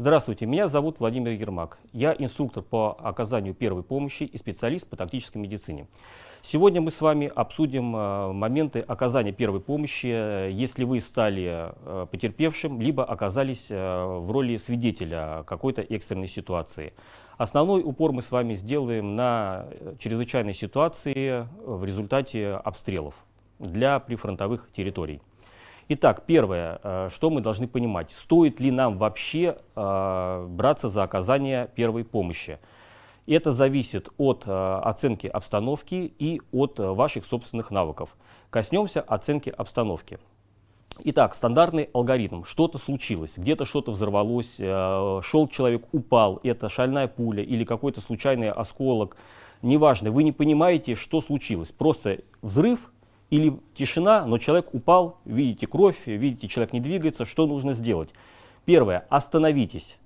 Здравствуйте, меня зовут Владимир Ермак. Я инструктор по оказанию первой помощи и специалист по тактической медицине. Сегодня мы с вами обсудим э, моменты оказания первой помощи, если вы стали э, потерпевшим, либо оказались э, в роли свидетеля какой-то экстренной ситуации. Основной упор мы с вами сделаем на чрезвычайной ситуации в результате обстрелов для прифронтовых территорий. Итак, первое, что мы должны понимать, стоит ли нам вообще браться за оказание первой помощи. Это зависит от э, оценки обстановки и от э, ваших собственных навыков. Коснемся оценки обстановки. Итак, стандартный алгоритм. Что-то случилось, где-то что-то взорвалось, э, шел человек, упал, это шальная пуля или какой-то случайный осколок. Неважно, вы не понимаете, что случилось. Просто взрыв или тишина, но человек упал, видите кровь, видите, человек не двигается. Что нужно сделать? Первое, остановитесь.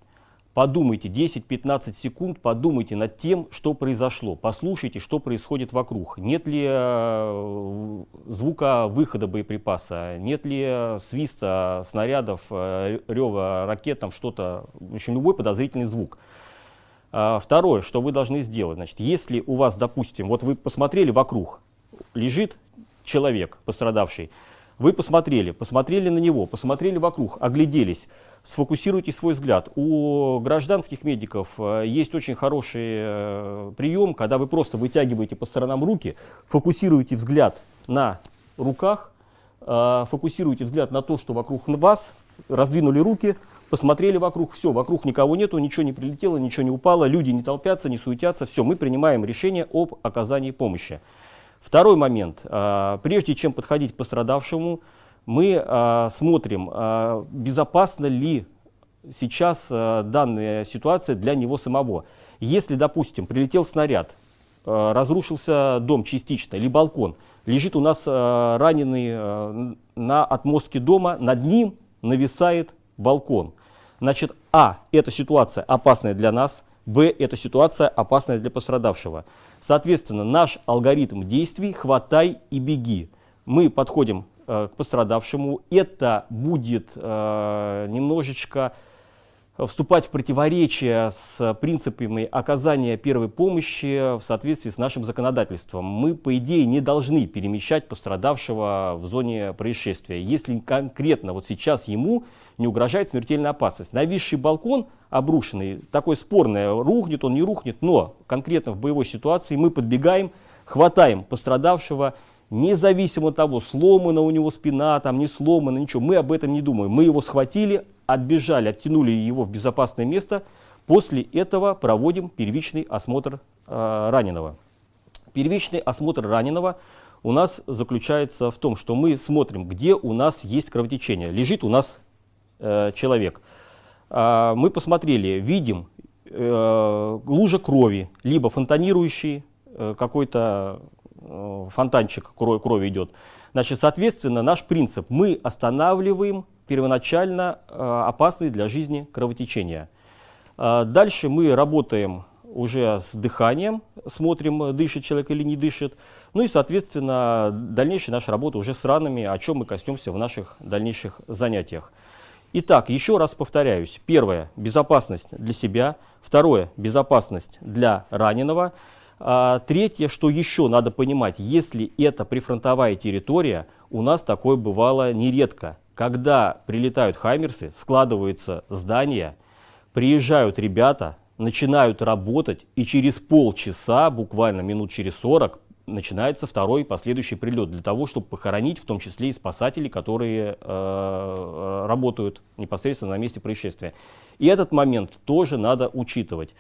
Подумайте 10-15 секунд, подумайте над тем, что произошло. Послушайте, что происходит вокруг. Нет ли э, звука выхода боеприпаса, нет ли свиста снарядов, э, рева ракет, там что-то, в общем, любой подозрительный звук. А, второе, что вы должны сделать. Значит, если у вас, допустим, вот вы посмотрели вокруг, лежит человек пострадавший, вы посмотрели, посмотрели на него, посмотрели вокруг, огляделись, сфокусируйте свой взгляд. У гражданских медиков э, есть очень хороший э, прием, когда вы просто вытягиваете по сторонам руки, фокусируете взгляд на руках, э, фокусируете взгляд на то, что вокруг вас, раздвинули руки, посмотрели вокруг, все, вокруг никого нету, ничего не прилетело, ничего не упало, люди не толпятся, не суетятся, все, мы принимаем решение об оказании помощи. Второй момент. Прежде чем подходить к пострадавшему, мы э, смотрим, э, безопасна ли сейчас данная ситуация для него самого. Если, допустим, прилетел снаряд, разрушился дом частично или балкон, лежит у нас раненый на отмостке дома, над ним нависает балкон. Значит, а, эта ситуация опасная для нас, б, эта ситуация опасная для пострадавшего. Соответственно, наш алгоритм действий «хватай и беги». Мы подходим Э, к пострадавшему. Это будет э, немножечко вступать в противоречие с принципами оказания первой помощи в соответствии с нашим законодательством. Мы, по идее, не должны перемещать пострадавшего в зоне происшествия, если конкретно вот сейчас ему не угрожает смертельная опасность. Нависший балкон обрушенный, такой спорный, рухнет он, не рухнет, но конкретно в боевой ситуации мы подбегаем, хватаем пострадавшего независимо от того, сломана у него спина, там не сломана, ничего, мы об этом не думаем. Мы его схватили, отбежали, оттянули его в безопасное место, после этого проводим первичный осмотр э, раненого. Первичный осмотр раненого у нас заключается в том, что мы смотрим, где у нас есть кровотечение. Лежит у нас э, человек. Э, мы посмотрели, видим э, лужа крови, либо фонтанирующий э, какой-то Э, фонтанчик крови, крови идет. Значит, соответственно, наш принцип, мы останавливаем первоначально опасные для жизни кровотечения. Э, дальше мы работаем уже с дыханием, смотрим, дышит человек или не дышит. Ну и, соответственно, дальнейшая наша работа уже с ранами, о чем мы коснемся в наших дальнейших занятиях. Итак, еще раз повторяюсь. Первое – безопасность для себя. Второе – безопасность для раненого. А, третье, что еще надо понимать, если это прифронтовая территория, у нас такое бывало нередко. Когда прилетают хаймерсы, складываются здания, приезжают ребята, начинают работать, и через полчаса, буквально минут через 40, начинается второй последующий прилет для того, чтобы похоронить в том числе и спасателей, которые э, работают непосредственно на месте происшествия. И этот момент тоже надо учитывать.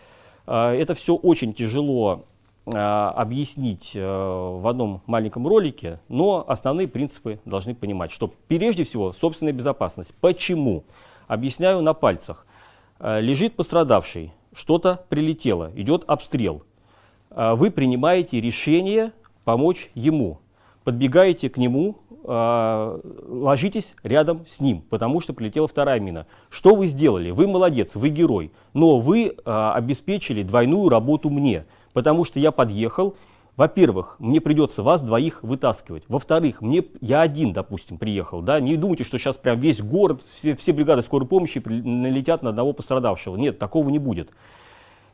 Э, это все очень тяжело а, объяснить э, в одном маленьком ролике, но основные принципы должны понимать, что прежде всего собственная безопасность. Почему? Объясняю на пальцах. Э, лежит пострадавший, что-то прилетело, идет обстрел. Э, вы принимаете решение помочь ему, подбегаете к нему, ложитесь рядом с ним, потому что прилетела вторая мина. Что вы сделали? Вы молодец, вы герой, но вы обеспечили двойную работу мне – потому что я подъехал, во-первых, мне придется вас двоих вытаскивать. Во-вторых, мне я один, допустим, приехал. Да? Не думайте, что сейчас прям весь город, все, все бригады скорой помощи налетят на одного пострадавшего. Нет, такого не будет.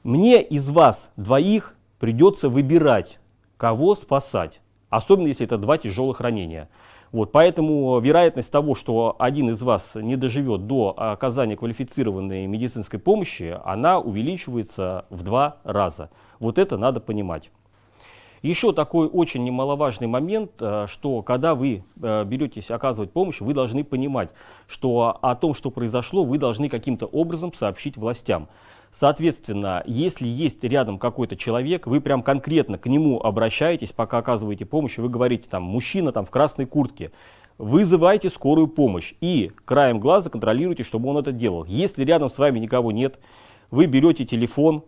Мне из вас двоих придется выбирать, кого спасать. Особенно, если это два тяжелых ранения. Вот, поэтому вероятность того, что один из вас не доживет до оказания квалифицированной медицинской помощи, она увеличивается в два раза. Вот это надо понимать. Еще такой очень немаловажный момент, э, что когда вы э, беретесь оказывать помощь, вы должны понимать, что о том, что произошло, вы должны каким-то образом сообщить властям. Соответственно, если есть рядом какой-то человек, вы прям конкретно к нему обращаетесь, пока оказываете помощь, вы говорите, там, мужчина там в красной куртке, вызывайте скорую помощь и краем глаза контролируйте, чтобы он это делал. Если рядом с вами никого нет, вы берете телефон,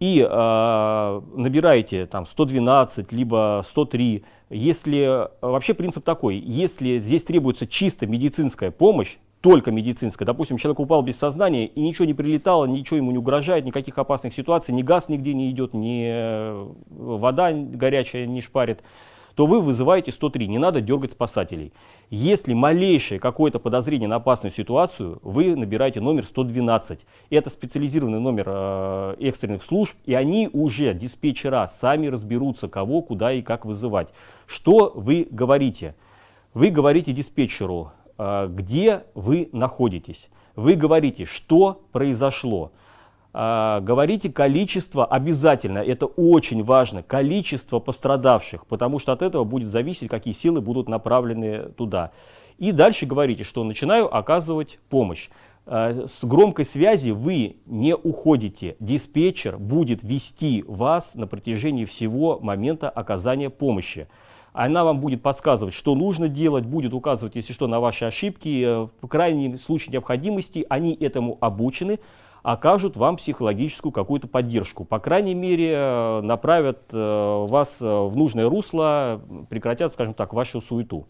и э, набираете там 112, либо 103, если, вообще принцип такой, если здесь требуется чисто медицинская помощь, только медицинская, допустим, человек упал без сознания и ничего не прилетало, ничего ему не угрожает, никаких опасных ситуаций, ни газ нигде не идет, ни э, вода горячая не шпарит, то вы вызываете 103, не надо дергать спасателей. Если малейшее какое-то подозрение на опасную ситуацию, вы набираете номер 112. Это специализированный номер э, экстренных служб, и они уже, диспетчера, сами разберутся, кого, куда и как вызывать. Что вы говорите? Вы говорите диспетчеру, где вы находитесь. Вы говорите, что произошло. А, говорите количество обязательно, это очень важно, количество пострадавших, потому что от этого будет зависеть, какие силы будут направлены туда. И дальше говорите, что начинаю оказывать помощь. А, с громкой связи вы не уходите. Диспетчер будет вести вас на протяжении всего момента оказания помощи. Она вам будет подсказывать, что нужно делать, будет указывать, если что, на ваши ошибки. Э, в крайнем случае необходимости они этому обучены окажут вам психологическую какую-то поддержку. По крайней мере, э, направят э, вас в нужное русло, прекратят, скажем так, вашу суету.